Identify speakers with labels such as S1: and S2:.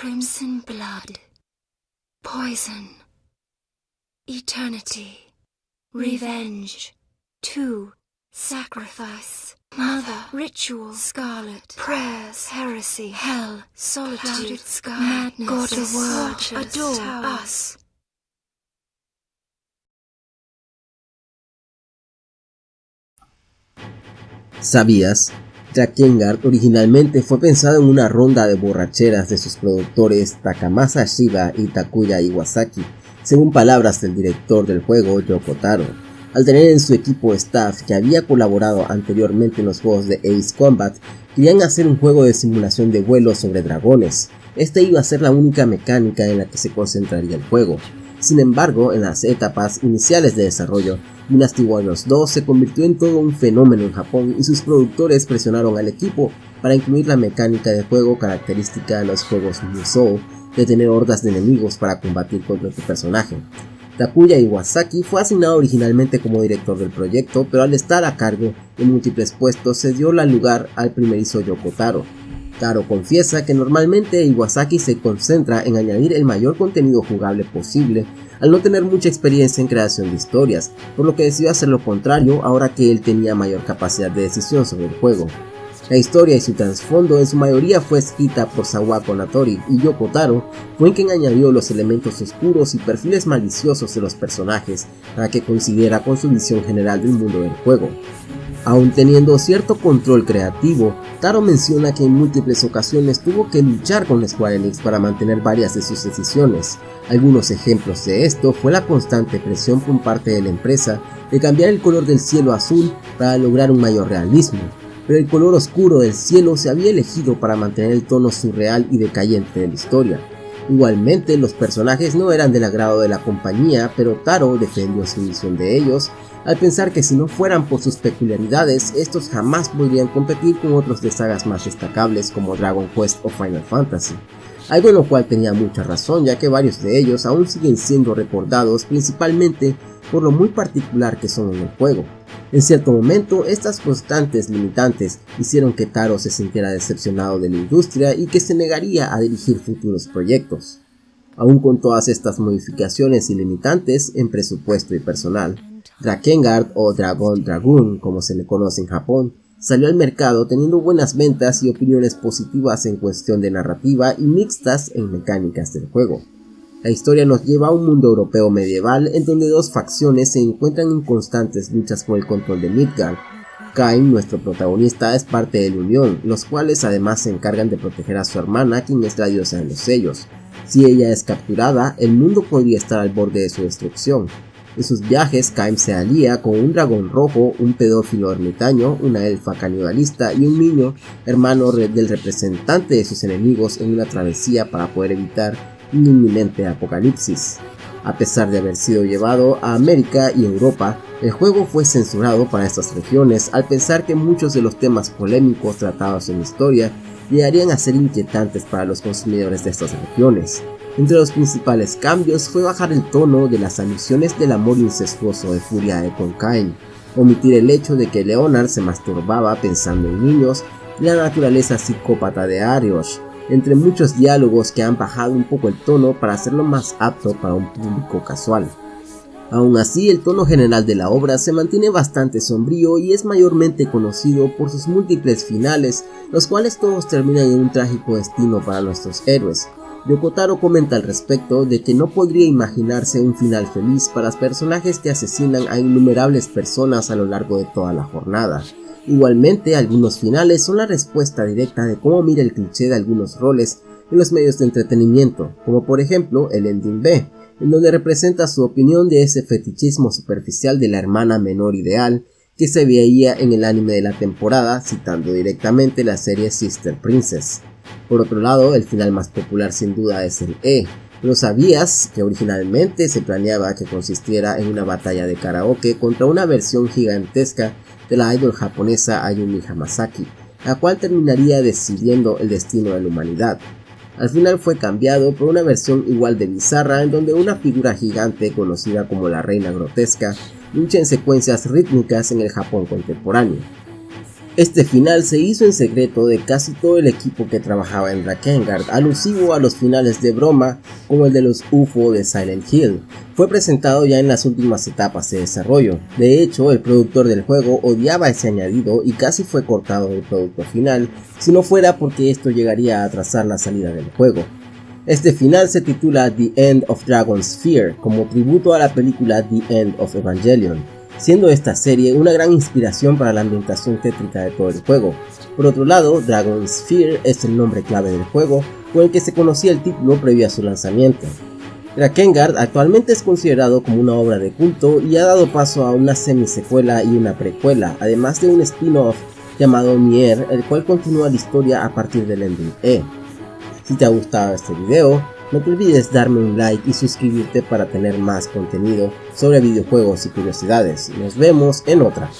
S1: Crimson blood. Poison. Eternity. Revenge. Two. Sacrifice. Mother. Ritual. Scarlet. Prayers. Heresy. Hell. Solitude. Clouded sky. Madness. God of word. Adore us.
S2: ¿Sabías? Drakengard originalmente fue pensado en una ronda de borracheras de sus productores Takamasa Shiba y Takuya Iwasaki, según palabras del director del juego Yoko Taro. Al tener en su equipo staff que había colaborado anteriormente en los juegos de Ace Combat, querían hacer un juego de simulación de vuelo sobre dragones. Esta iba a ser la única mecánica en la que se concentraría el juego. Sin embargo, en las etapas iniciales de desarrollo, Dynasty Warriors 2 se convirtió en todo un fenómeno en Japón y sus productores presionaron al equipo para incluir la mecánica de juego característica de los juegos Musou de tener hordas de enemigos para combatir contra tu personaje. Takuya Iwasaki fue asignado originalmente como director del proyecto, pero al estar a cargo de múltiples puestos se dio la lugar al primerizo Yoko Taro. Confiesa que normalmente Iwasaki se concentra en añadir el mayor contenido jugable posible al no tener mucha experiencia en creación de historias, por lo que decidió hacer lo contrario ahora que él tenía mayor capacidad de decisión sobre el juego. La historia y su trasfondo en su mayoría fue escrita por Sawako Natori y Yoko Taro fue quien añadió los elementos oscuros y perfiles maliciosos de los personajes para que coincidiera con su visión general del mundo del juego. Aun teniendo cierto control creativo, Taro menciona que en múltiples ocasiones tuvo que luchar con Square Enix para mantener varias de sus decisiones. Algunos ejemplos de esto fue la constante presión por parte de la empresa de cambiar el color del cielo azul para lograr un mayor realismo, pero el color oscuro del cielo se había elegido para mantener el tono surreal y decayente de la historia. Igualmente, los personajes no eran del agrado de la compañía, pero Taro defendió su visión de ellos al pensar que si no fueran por sus peculiaridades, estos jamás podrían competir con otros de sagas más destacables como Dragon Quest o Final Fantasy. Algo en lo cual tenía mucha razón ya que varios de ellos aún siguen siendo recordados principalmente por lo muy particular que son en el juego. En cierto momento, estas constantes limitantes hicieron que Taro se sintiera decepcionado de la industria y que se negaría a dirigir futuros proyectos. Aún con todas estas modificaciones y limitantes en presupuesto y personal, Drakengard o Dragon Dragoon como se le conoce en Japón, salió al mercado teniendo buenas ventas y opiniones positivas en cuestión de narrativa y mixtas en mecánicas del juego. La historia nos lleva a un mundo europeo medieval en donde dos facciones se encuentran en constantes luchas por el control de Midgard. Kain, nuestro protagonista, es parte de la Unión, los cuales además se encargan de proteger a su hermana, quien es la diosa de los sellos. Si ella es capturada, el mundo podría estar al borde de su destrucción, en sus viajes, Kaim se alía con un dragón rojo, un pedófilo ermitaño, una elfa canibalista y un niño, hermano del representante de sus enemigos en una travesía para poder evitar un inminente apocalipsis. A pesar de haber sido llevado a América y Europa, el juego fue censurado para estas regiones al pensar que muchos de los temas polémicos tratados en la historia llegarían a ser inquietantes para los consumidores de estas regiones. Entre los principales cambios fue bajar el tono de las alusiones del amor incestuoso de Furia con Cain, omitir el hecho de que Leonard se masturbaba pensando en niños y la naturaleza psicópata de Arios, entre muchos diálogos que han bajado un poco el tono para hacerlo más apto para un público casual. Aún así, el tono general de la obra se mantiene bastante sombrío y es mayormente conocido por sus múltiples finales, los cuales todos terminan en un trágico destino para nuestros héroes, Yokotaro comenta al respecto de que no podría imaginarse un final feliz para personajes que asesinan a innumerables personas a lo largo de toda la jornada. Igualmente, algunos finales son la respuesta directa de cómo mira el cliché de algunos roles en los medios de entretenimiento, como por ejemplo el Ending B, en donde representa su opinión de ese fetichismo superficial de la hermana menor ideal que se veía en el anime de la temporada, citando directamente la serie Sister Princess. Por otro lado, el final más popular sin duda es el E, pero sabías que originalmente se planeaba que consistiera en una batalla de karaoke contra una versión gigantesca de la idol japonesa Ayumi Hamasaki, la cual terminaría decidiendo el destino de la humanidad. Al final fue cambiado por una versión igual de bizarra en donde una figura gigante conocida como la Reina Grotesca lucha en secuencias rítmicas en el Japón contemporáneo. Este final se hizo en secreto de casi todo el equipo que trabajaba en Drakengard, alusivo a los finales de broma como el de los UFO de Silent Hill. Fue presentado ya en las últimas etapas de desarrollo. De hecho, el productor del juego odiaba ese añadido y casi fue cortado del producto final, si no fuera porque esto llegaría a atrasar la salida del juego. Este final se titula The End of Dragon's Fear, como tributo a la película The End of Evangelion siendo esta serie una gran inspiración para la ambientación tétrica de todo el juego. Por otro lado, Dragon's Fear es el nombre clave del juego, con el que se conocía el título previo a su lanzamiento. Drakengard actualmente es considerado como una obra de culto y ha dado paso a una semi-secuela y una precuela, además de un spin-off llamado Nier, el cual continúa la historia a partir del ending E. Si te ha gustado este video, no te olvides darme un like y suscribirte para tener más contenido sobre videojuegos y curiosidades. Nos vemos en otra.